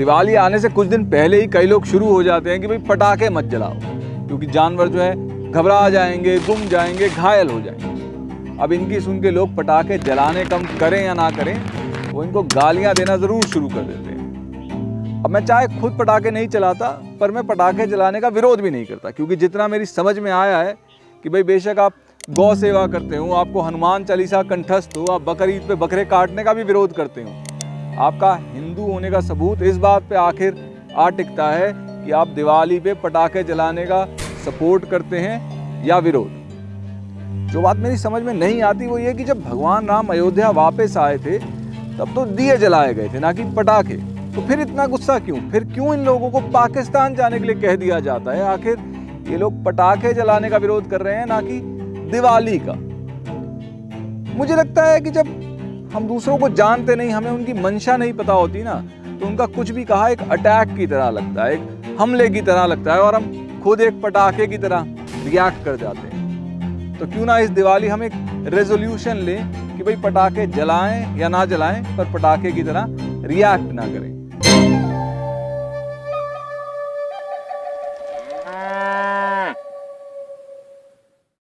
दिवाली आने से कुछ दिन पहले ही कई लोग शुरू हो जाते हैं कि भाई पटाखे मत जलाओ, क्योंकि जानवर जो है घबरा जाएँगे, गुम जाएँगे, घायल हो जाएँगे। अब इनकी सुन के लोग पटाखे जलाने कम करें या ना करें, वो इनको गालियाँ देना ज़रूर शुरू कर देते हैं। अब मैं चाहे खुद पटाखे नहीं चलाता, पर मैं पटाखे जलाने का विरोध भी नहीं करता, क्योंकि जितना मेरी समझ में आया है कि भाई बेशक आप गौ सेवा करते हो, आपको हनुमान चालीसा कंठस्थ हो, आप बकर ईद पे बकरे काटने का भी विरोध करते हो आपका हिंदू होने का सबूत इस बात पे आखिर आ टिकता है कि आप दिवाली पे पटाखे जलाने का सपोर्ट करते हैं या विरोध। जो बात मेरी समझ में नहीं आती वो ये कि जब भगवान राम अयोध्या वापस आए थे, तब तो दिए जलाए गए थे, ना कि पटाखे। तो फिर इतना गुस्सा क्यों? फिर क्यों इन लोगों को पाकिस्तान जाने के लिए कह दिया जाता है? आखिर ये लोग पटाखे जलाने का विरोध कर रहे हैं, ना कि दिवाली का। मुझे लगता है कि जब हम दूसरों को जानते नहीं, हमें उनकी मंशा नहीं पता होती ना तो उनका कुछ भी कहा एक अटैक की तरह लगता है, एक हमले की तरह लगता है और हम खुद एक पटाखे की तरह रिएक्ट कर जाते हैं। तो क्यों ना इस दिवाली हम एक रेजोल्यूशन लें कि भाई पटाखे जलाएँ या ना जलाएँ, पर पटाखे की तरह रिएक्ट ना करें।